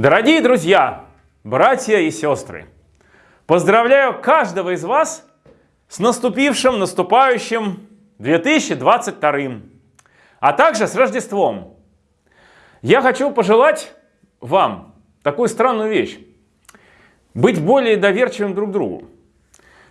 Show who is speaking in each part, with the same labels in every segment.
Speaker 1: Дорогие друзья, братья и сестры, поздравляю каждого из вас с наступившим, наступающим 2022, а также с Рождеством. Я хочу пожелать вам такую странную вещь. Быть более доверчивым друг другу.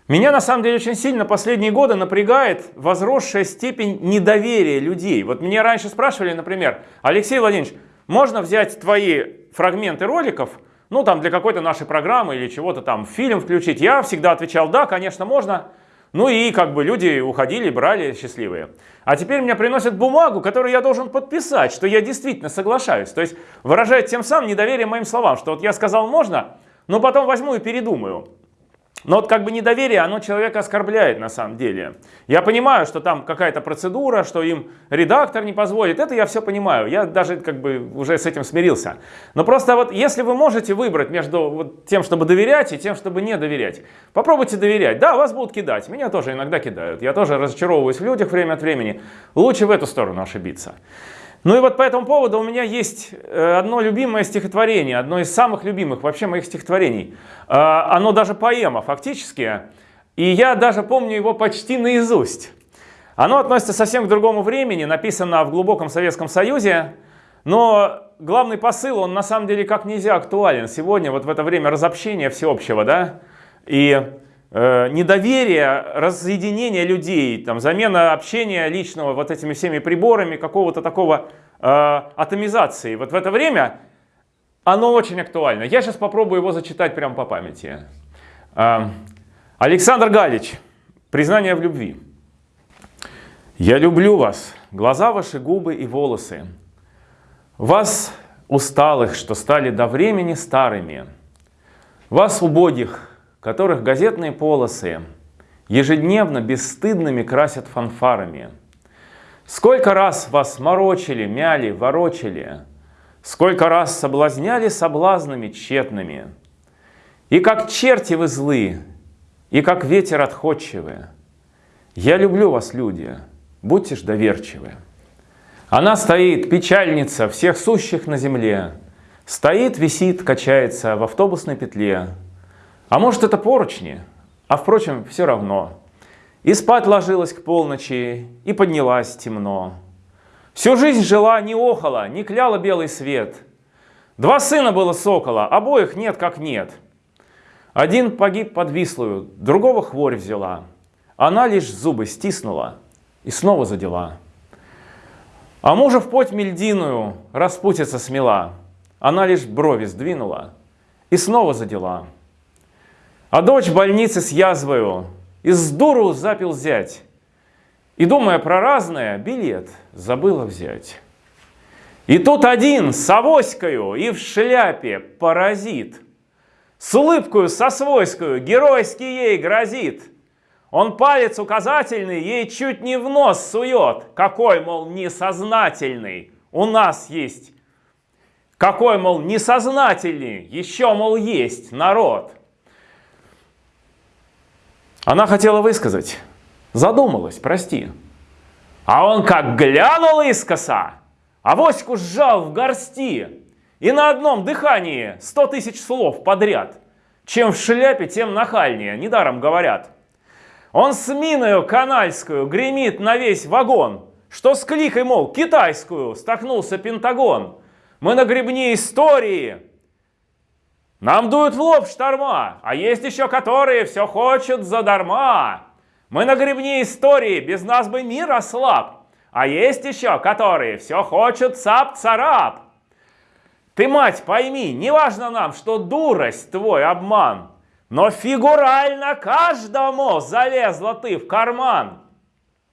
Speaker 1: Меня на самом деле очень сильно последние годы напрягает возросшая степень недоверия людей. Вот меня раньше спрашивали, например, Алексей Владимирович, можно взять твои фрагменты роликов, ну там для какой-то нашей программы или чего-то там, фильм включить? Я всегда отвечал, да, конечно, можно. Ну и как бы люди уходили, брали счастливые. А теперь мне приносят бумагу, которую я должен подписать, что я действительно соглашаюсь. То есть выражает тем самым недоверие моим словам, что вот я сказал можно, но потом возьму и передумаю. Но вот как бы недоверие, оно человека оскорбляет на самом деле. Я понимаю, что там какая-то процедура, что им редактор не позволит. Это я все понимаю. Я даже как бы уже с этим смирился. Но просто вот если вы можете выбрать между вот тем, чтобы доверять и тем, чтобы не доверять, попробуйте доверять. Да, вас будут кидать. Меня тоже иногда кидают. Я тоже разочаровываюсь в людях время от времени. Лучше в эту сторону ошибиться. Ну и вот по этому поводу у меня есть э, одно любимое стихотворение, одно из самых любимых вообще моих стихотворений. Э, оно даже поэма фактически, и я даже помню его почти наизусть. Оно относится совсем к другому времени, написано в глубоком Советском Союзе, но главный посыл, он на самом деле как нельзя актуален сегодня, вот в это время разобщения всеобщего, да, и недоверие, разъединение людей, там, замена общения личного вот этими всеми приборами, какого-то такого э, атомизации. Вот в это время оно очень актуально. Я сейчас попробую его зачитать прямо по памяти. Э, Александр Галич. Признание в любви. Я люблю вас, глаза ваши, губы и волосы. Вас усталых, что стали до времени старыми. Вас убогих, которых газетные полосы ежедневно бесстыдными красят фанфарами. Сколько раз вас морочили, мяли, ворочили, Сколько раз соблазняли соблазнами тщетными. И как черти вы злы, и как ветер отходчивы. Я люблю вас, люди, будьте ж доверчивы. Она стоит, печальница всех сущих на земле, Стоит, висит, качается в автобусной петле, а может это поручни? А впрочем, все равно. И спать ложилась к полночи, и поднялась темно. Всю жизнь жила, не охала, не кляла белый свет. Два сына было сокола, обоих нет как нет. Один погиб под Вислую, другого хворь взяла. Она лишь зубы стиснула и снова задела. А мужа в путь мельдиную распутица смела. Она лишь брови сдвинула и снова задела. А дочь в больнице с язвою из дуру запил зять. И, думая про разное, билет забыла взять. И тут один с авоською и в шляпе паразит. С улыбкою со свойскую геройски ей грозит. Он палец указательный ей чуть не в нос сует. Какой, мол, несознательный у нас есть. Какой, мол, несознательный еще, мол, есть народ. Она хотела высказать. Задумалась, прости. А он как глянул искоса, авоську сжал в горсти. И на одном дыхании сто тысяч слов подряд. Чем в шляпе, тем нахальнее, недаром говорят. Он с миною канальскую гремит на весь вагон, что с кликой, мол, китайскую столкнулся Пентагон. Мы на гребне истории нам дуют в лоб шторма, а есть еще которые все хочут задарма. Мы на гребне истории, без нас бы мир ослаб. А есть еще которые все хочут цап-царап. Ты, мать, пойми, не важно нам, что дурость твой обман, но фигурально каждому залезла ты в карман.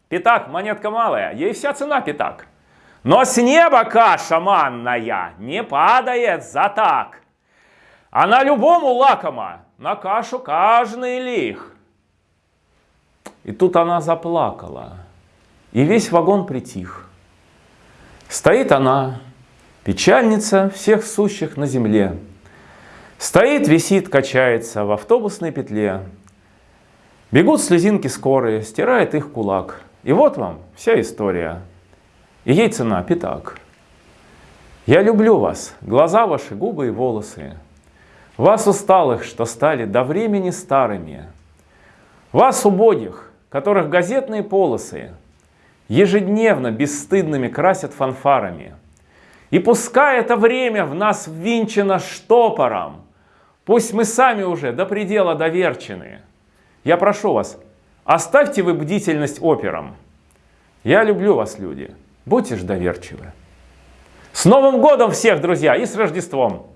Speaker 1: Пятак, монетка малая, ей вся цена пятак. Но с неба каша манная не падает за так. А любому лакома, на кашу каждый лих. И тут она заплакала, и весь вагон притих. Стоит она, печальница всех сущих на земле. Стоит, висит, качается в автобусной петле. Бегут слезинки скорые, стирает их кулак. И вот вам вся история. И ей цена пятак. Я люблю вас, глаза ваши, губы и волосы. Вас усталых, что стали до времени старыми. Вас убогих, которых газетные полосы ежедневно бесстыдными красят фанфарами. И пускай это время в нас ввинчено штопором, пусть мы сами уже до предела доверчены. Я прошу вас, оставьте вы бдительность операм. Я люблю вас, люди. Будьте же доверчивы. С Новым годом всех, друзья, и с Рождеством!